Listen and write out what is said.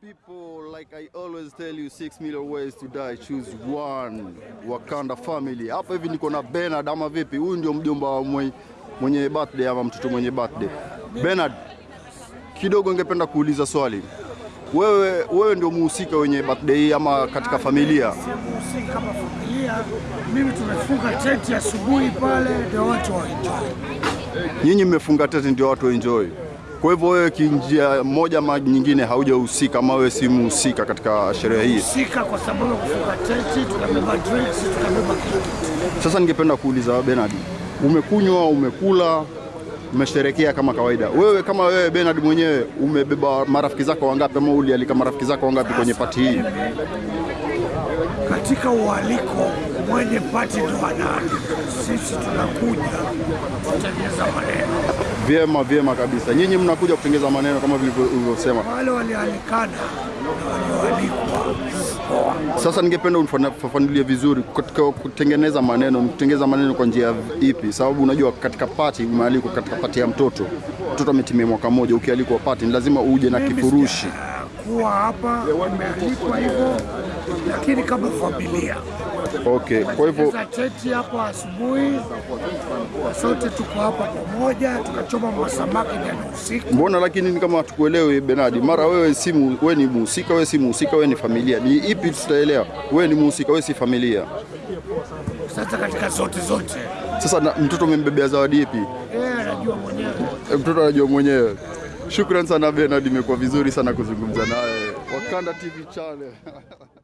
people, like I always tell you, six million ways to die, choose one. Wakanda family. Hapa hivi niko na Bernard ama vipi? Huyu ndio mjomba wa mwe- mwenye birthday ama mtoto mwenye birthday. Bernard, kidogo ningependa kuuliza swali. Wewe, wewe ndio muhusika wenye birthday hii ama katika familia? muhusika kama familia, mimi tumefunga tenti asubuhi pale, ndio watu waenjoy. Nyinyi mmefunga tete ndio watu enjoy. Kwa hivyo wewe kinjia moja ama nyingine haujahusika ama wewe si mhusika katika sherehe hii. Husika kwa sababu kufunga tenti, tukabeba drinks, tukabeba kitu. Sasa ningependa kuuliza Bernard, umekunywa, umekula, umesherekea kama kawaida. Wewe kama wewe Bernard mwenyewe umebeba marafiki zako wangapi ama ulialika marafiki zako wangapi kwenye pati hii? Katika ualiko mwenye pati ndo anaandika, sisi tunakuja kutengeneza maneno. Vyema, vyema kabisa. Nyinyi mnakuja kutengeza maneno kama vilivyo- ulivyosema. Wale walialikana Sasa ningependa unifafanulie vizuri katika kutengeneza maneno, mtengeneza kutengeneza maneno kwa njia ipi? Sababu unajua katika pati umealikwa katika pati ya mtoto, mtoto ametimia mwaka mmoja, ukialikwa pati ni lazima uje na kifurushi. Kuwa hapa, wamealikwa hivyo, lakini kama familia Okay, kwa hivyo cheti hapo asubuhi, sote tuko hapa pamoja, tukachoma masamaki jana usiku. mbona lakini ni kama tukuelewe Benadi, mara wewe si wewe ni muhusika, wewe si muhusika, wewe ni familia. Ni ipi tutaelewa? Wewe ni muhusika, wewe si familia. Sasa katika zote zote, Sasa na, mtoto umembebea zawadi ipi? yeye anajua mwenyewe. E, Mtoto anajua mwenyewe. Shukran sana Bernard, imekuwa vizuri sana kuzungumza naye. Wakanda TV channel.